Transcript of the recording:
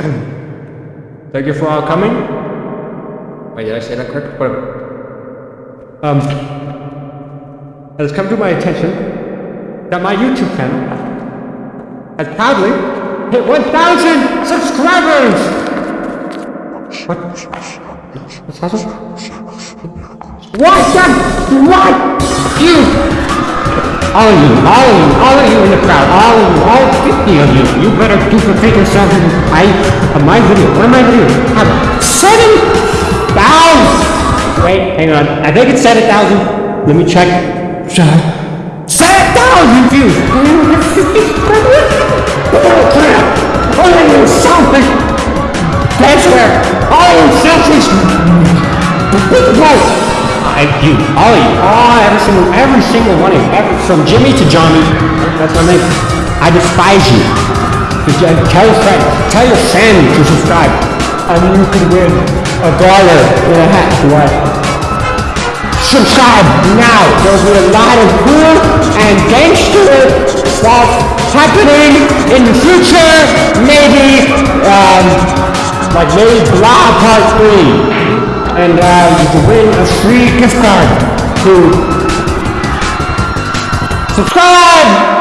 Thank you for all coming. Wait, did I say that correct? Whatever. Um, it has come to my attention that my YouTube channel has proudly hit 1,000 subscribers! What? What's happening? What the? What? You! All of you, all of you, all of you in the crowd, all 50 of you, you better duplicate yourself in I, of my video. What am I video? Have 7,000! Wait, hang on. I think it's 7,000. Let me check. 7,000 views! Oh, oh you selfish! That's where all you selfish! I, you, all of you, all, every single, every single one of you, from Jimmy to Johnny, that's my name. I despise you. Tell your friends, tell your friend to subscribe, and you can win a dollar and a hat. What? Subscribe now. There's a lot of cool and gangster stuff happening in the future. Maybe, um, like maybe Blah Part 3 and uh, you can win a free gift card to subscribe